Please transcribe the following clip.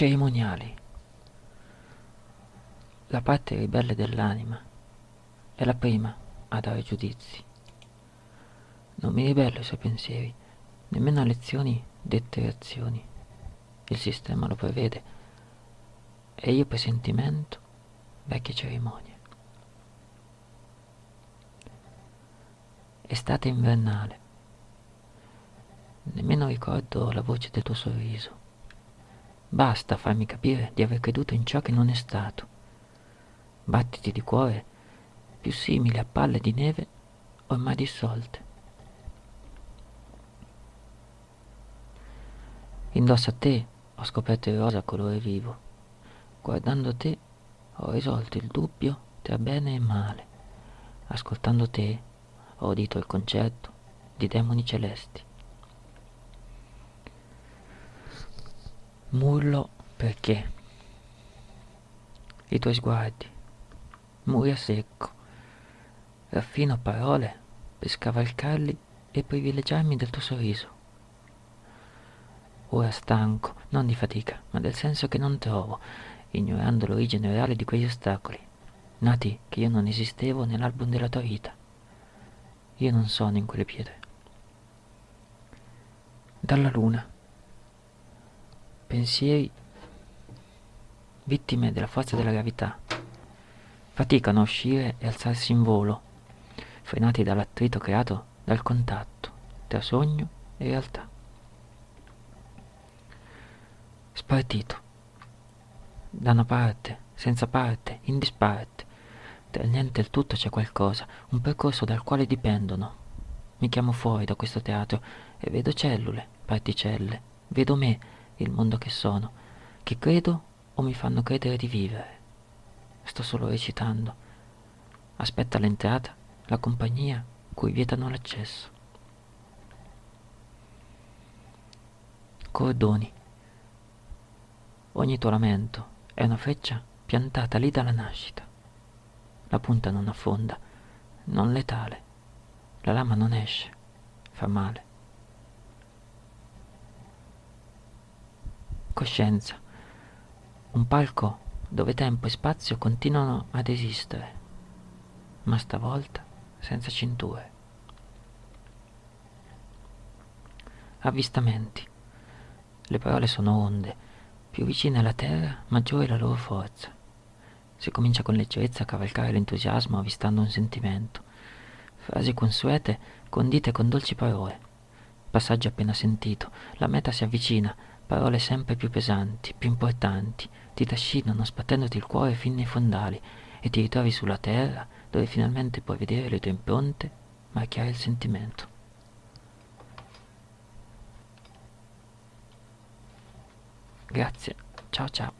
cerimoniali. La parte ribelle dell'anima è la prima a dare giudizi. Non mi ribello ai suoi pensieri, nemmeno a lezioni dette reazioni. Il sistema lo prevede e io presentimento vecchie cerimonie. Estate invernale. Nemmeno ricordo la voce del tuo sorriso. Basta farmi capire di aver creduto in ciò che non è stato. Battiti di cuore più simili a palle di neve ormai dissolte. Indosso a te ho scoperto il rosa colore vivo. Guardando te ho risolto il dubbio tra bene e male. Ascoltando te ho udito il concerto di demoni celesti. Murlo perché i tuoi sguardi, muri a secco, raffino parole per scavalcarli e privilegiarmi del tuo sorriso. Ora stanco, non di fatica, ma del senso che non trovo, ignorando l'origine reale di quegli ostacoli, nati che io non esistevo nell'album della tua vita. Io non sono in quelle pietre. Dalla luna. Pensieri vittime della forza della gravità. Faticano a uscire e alzarsi in volo, frenati dall'attrito creato dal contatto tra sogno e realtà. Spartito. Da una parte, senza parte, in disparte. Tra niente e il tutto c'è qualcosa, un percorso dal quale dipendono. Mi chiamo fuori da questo teatro e vedo cellule, particelle, vedo me, il mondo che sono, che credo o mi fanno credere di vivere. Sto solo recitando. Aspetta l'entrata, la compagnia cui vietano l'accesso. Cordoni. Ogni tuo lamento è una freccia piantata lì dalla nascita. La punta non affonda, non letale. La lama non esce, fa male. Coscienza. Un palco dove tempo e spazio continuano ad esistere, ma stavolta senza cinture. Avvistamenti. Le parole sono onde, più vicine alla terra, maggiore la loro forza. Si comincia con leggerezza a cavalcare l'entusiasmo avvistando un sentimento. Frasi consuete condite con dolci parole. Passaggio appena sentito, la meta si avvicina, parole sempre più pesanti, più importanti, ti trascinano sbattendoti il cuore fin nei fondali e ti ritrovi sulla terra dove finalmente puoi vedere le tue impronte marchiare il sentimento. Grazie, ciao ciao.